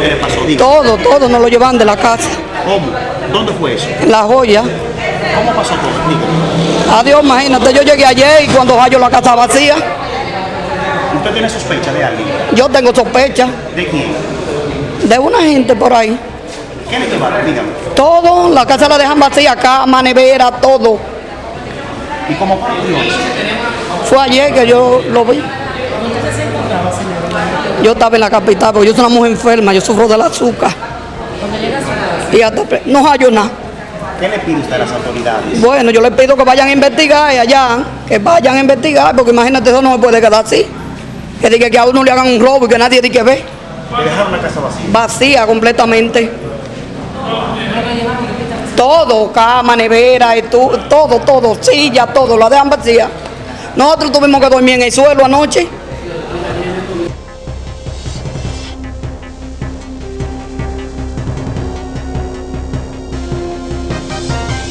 lo que le pasó? Todo, todo nos lo llevan de la casa. ¿Cómo? ¿Dónde fue eso? En la joya. ¿Cómo pasó todo? Diga. Adiós, imagínate, yo llegué ayer y cuando hallo la casa vacía, ¿Usted tiene sospecha de alguien? yo tengo sospecha ¿De quién? de una gente por ahí. ¿Qué le llevaron? Dígame. Todo, la casa la dejan vacía, cama, nevera, todo. ¿Y cómo ocurrió eso? Fue ayer que yo lo vi. Yo estaba en la capital, porque yo soy una mujer enferma, yo sufro del azúcar. Y hasta no hallo nada. ¿Qué le pide usted a las autoridades? Bueno, yo les pido que vayan a investigar allá, que vayan a investigar, porque imagínate, eso no se puede quedar así. Que diga que a uno le hagan un robo y que nadie diga que ve. Le dejaron la casa vacía. Vacía completamente. Todo, cama, nevera, estu- todo, todo, silla, todo, la dejan vacía. Nosotros tuvimos que dormir en el suelo anoche.